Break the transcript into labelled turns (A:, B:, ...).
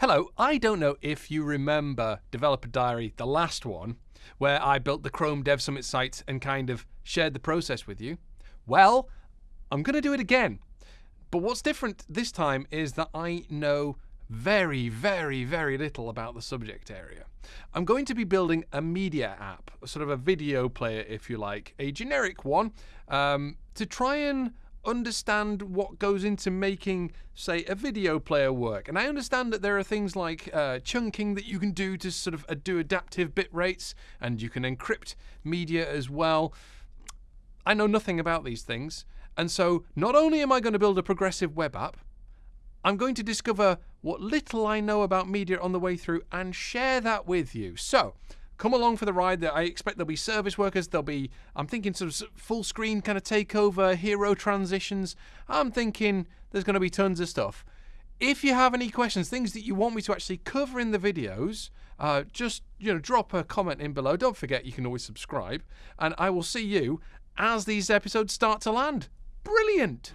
A: Hello, I don't know if you remember Developer Diary, the last one, where I built the Chrome Dev Summit site and kind of shared the process with you. Well, I'm going to do it again. But what's different this time is that I know very, very, very little about the subject area. I'm going to be building a media app, sort of a video player, if you like, a generic one, um, to try and understand what goes into making, say, a video player work. And I understand that there are things like uh, chunking that you can do to sort of uh, do adaptive bit rates, and you can encrypt media as well. I know nothing about these things. And so, not only am I going to build a progressive web app, I'm going to discover what little I know about media on the way through and share that with you. So, come along for the ride. I expect there'll be service workers. There'll be, I'm thinking, of full screen kind of takeover, hero transitions. I'm thinking there's going to be tons of stuff. If you have any questions, things that you want me to actually cover in the videos, uh, just you know, drop a comment in below. Don't forget, you can always subscribe, and I will see you as these episodes start to land. Brilliant!